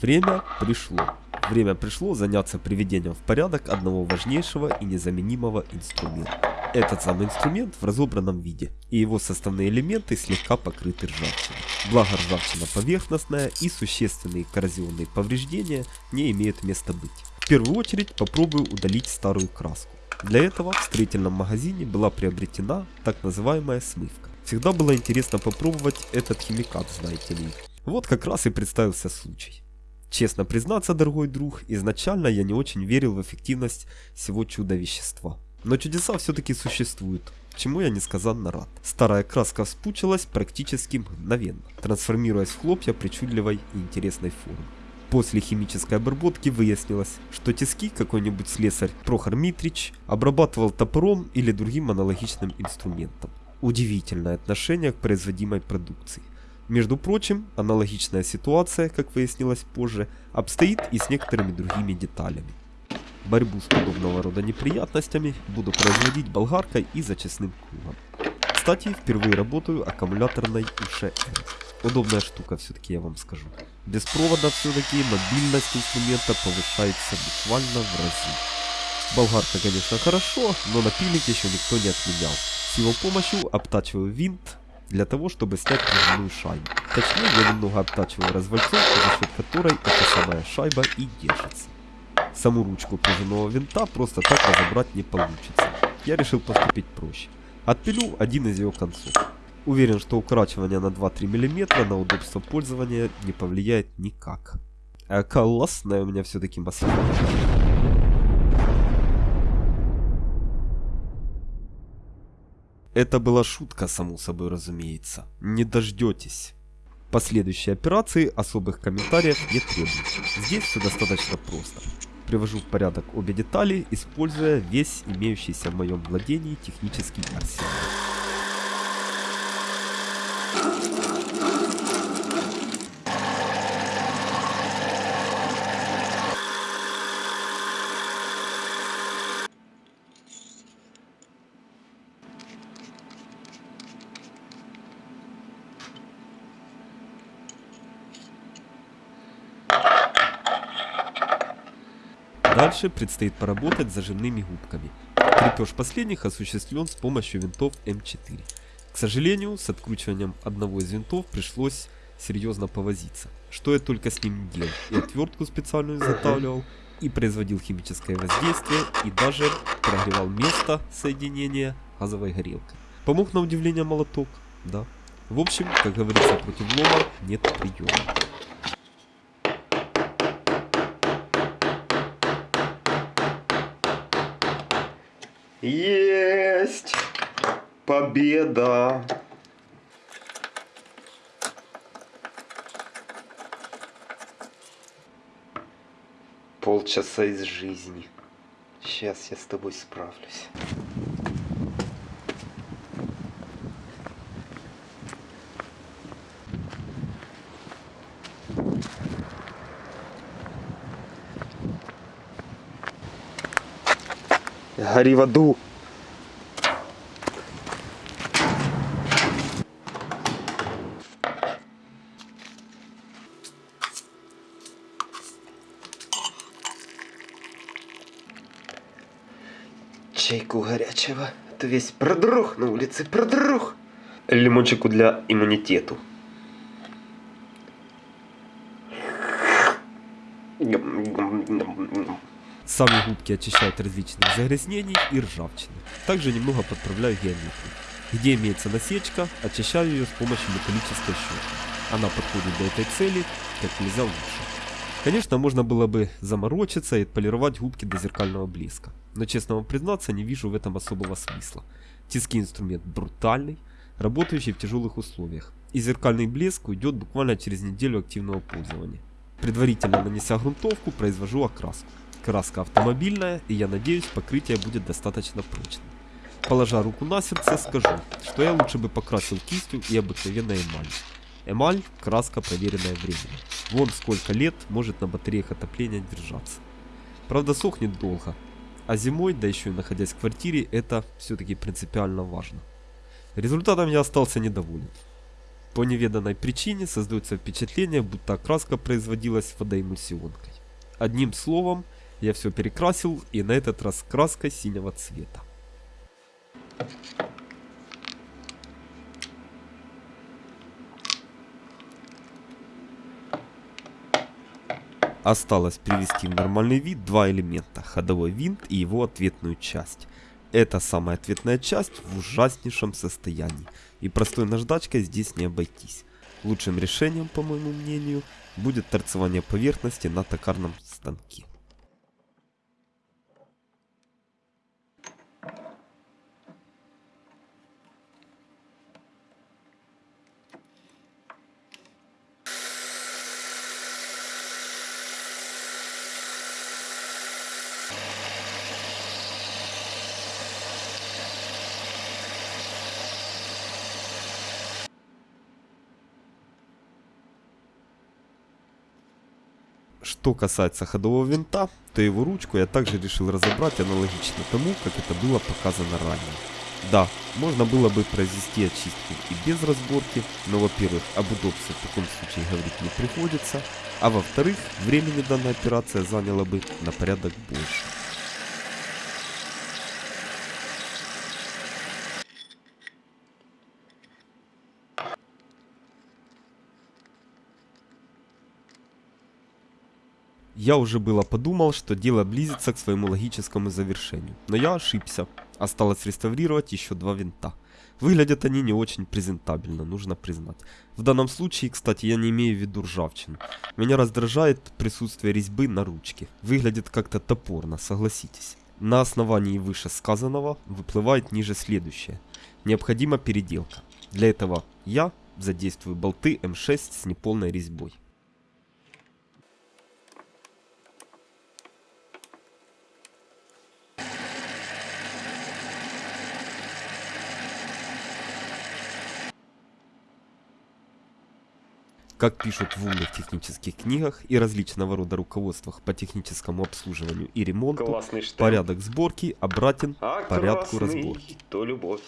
Время пришло. Время пришло заняться приведением в порядок одного важнейшего и незаменимого инструмента. Этот самый инструмент в разобранном виде, и его составные элементы слегка покрыты ржавчиной. Благо ржавчина поверхностная и существенные коррозионные повреждения не имеют места быть. В первую очередь попробую удалить старую краску. Для этого в строительном магазине была приобретена так называемая смывка. Всегда было интересно попробовать этот химикат, знаете ли. Вот как раз и представился случай. Честно признаться, дорогой друг, изначально я не очень верил в эффективность всего чудо-вещества. Но чудеса все-таки существуют, чему я несказанно рад. Старая краска вспучилась практически мгновенно, трансформируясь в хлопья причудливой и интересной формы. После химической обработки выяснилось, что тиски какой-нибудь слесарь Прохор Митрич обрабатывал топором или другим аналогичным инструментом. Удивительное отношение к производимой продукции. Между прочим, аналогичная ситуация, как выяснилось позже, обстоит и с некоторыми другими деталями. Борьбу с подобного рода неприятностями буду производить болгаркой и зачистным кругом. Кстати, впервые работаю аккумуляторной УШР. Удобная штука все-таки я вам скажу. Без провода все-таки мобильность инструмента повышается буквально в разы. Болгарка, конечно, хорошо, но напильник еще никто не отменял. С его помощью обтачиваю винт для того, чтобы снять пружинную шайбу. Точнее, я немного обтачиваю развальцовку, за счет которой эта самая шайба и держится. Саму ручку пружинного винта просто так разобрать не получится. Я решил поступить проще. Отпилю один из ее концов. Уверен, что укорачивание на 2-3 мм на удобство пользования не повлияет никак. А классная у меня все-таки массива. Это была шутка, само собой разумеется. Не дождетесь. Последующие операции особых комментариев не требуют. Здесь все достаточно просто привожу в порядок обе детали, используя весь имеющийся в моем владении технический арсенал. Дальше предстоит поработать с зажимными губками. Крепеж последних осуществлен с помощью винтов М4. К сожалению, с откручиванием одного из винтов пришлось серьезно повозиться. Что я только с ним делал. И отвертку специальную изготавливал, и производил химическое воздействие, и даже прогревал место соединения газовой горелкой. Помог на удивление молоток, да. В общем, как говорится, против лома нет приема. Есть! Победа! Полчаса из жизни. Сейчас я с тобой справлюсь. Гори в аду. Чайку горячего. А весь продрух на улице, продрух. Лимончику для иммунитету. Сами губки очищают различных загрязнений и ржавчины. Также немного подправляю геометрию. Где имеется насечка, очищаю ее с помощью металлической щетки. Она подходит для этой цели как нельзя лучше. Конечно, можно было бы заморочиться и отполировать губки до зеркального блеска. Но честно вам признаться, не вижу в этом особого смысла. Тиски инструмент брутальный, работающий в тяжелых условиях. И зеркальный блеск уйдет буквально через неделю активного пользования. Предварительно нанеся грунтовку, произвожу окраску. Краска автомобильная, и я надеюсь, покрытие будет достаточно прочным. Положа руку на сердце, скажу, что я лучше бы покрасил кистью и обыкновенной эмалью. Эмаль – краска, проверенная временем. Вон сколько лет может на батареях отопления держаться. Правда, сохнет долго. А зимой, да еще и находясь в квартире, это все-таки принципиально важно. Результатом я остался недоволен. По неведанной причине создается впечатление, будто окраска производилась водоэмульсионкой. Одним словом, я все перекрасил и на этот раз краской синего цвета. Осталось привести в нормальный вид два элемента, ходовой винт и его ответную часть. Эта самая ответная часть в ужаснейшем состоянии, и простой наждачкой здесь не обойтись. Лучшим решением, по моему мнению, будет торцевание поверхности на токарном станке. Что касается ходового винта, то его ручку я также решил разобрать аналогично тому, как это было показано ранее. Да, можно было бы произвести очистку и без разборки, но во-первых, об удобстве в таком случае говорить не приходится, а во-вторых, времени данная операция заняла бы на порядок больше. Я уже было подумал, что дело близится к своему логическому завершению, но я ошибся. Осталось реставрировать еще два винта. Выглядят они не очень презентабельно, нужно признать. В данном случае, кстати, я не имею в виду ржавчину. Меня раздражает присутствие резьбы на ручке. Выглядит как-то топорно, согласитесь. На основании вышесказанного выплывает ниже следующее. Необходима переделка. Для этого я задействую болты М6 с неполной резьбой. Как пишут в умных технических книгах и различного рода руководствах по техническому обслуживанию и ремонту, порядок сборки обратен А порядку разборки. то любовь.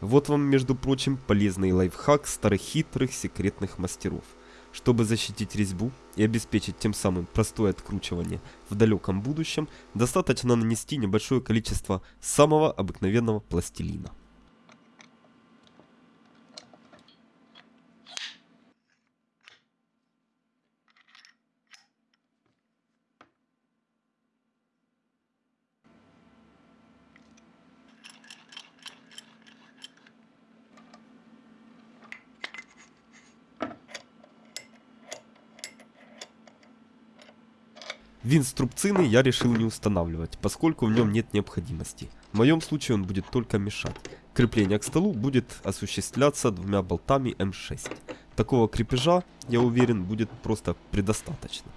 Вот вам, между прочим, полезный лайфхак старых хитрых секретных мастеров. Чтобы защитить резьбу и обеспечить тем самым простое откручивание в далеком будущем, достаточно нанести небольшое количество самого обыкновенного пластилина. Винт струбцины я решил не устанавливать, поскольку в нем нет необходимости. В моем случае он будет только мешать. Крепление к столу будет осуществляться двумя болтами М6. Такого крепежа, я уверен, будет просто предостаточно.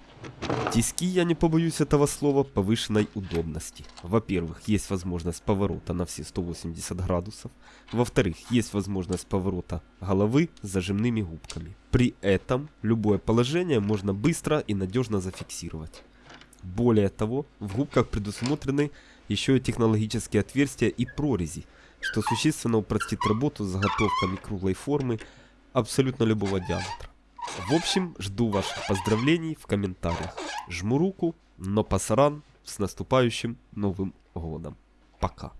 Тиски, я не побоюсь этого слова, повышенной удобности. Во-первых, есть возможность поворота на все 180 градусов. Во-вторых, есть возможность поворота головы с зажимными губками. При этом любое положение можно быстро и надежно зафиксировать. Более того, в губках предусмотрены еще и технологические отверстия и прорези, что существенно упростит работу с заготовками круглой формы абсолютно любого диаметра. В общем, жду ваших поздравлений в комментариях. Жму руку, но пасаран с наступающим Новым Годом. Пока.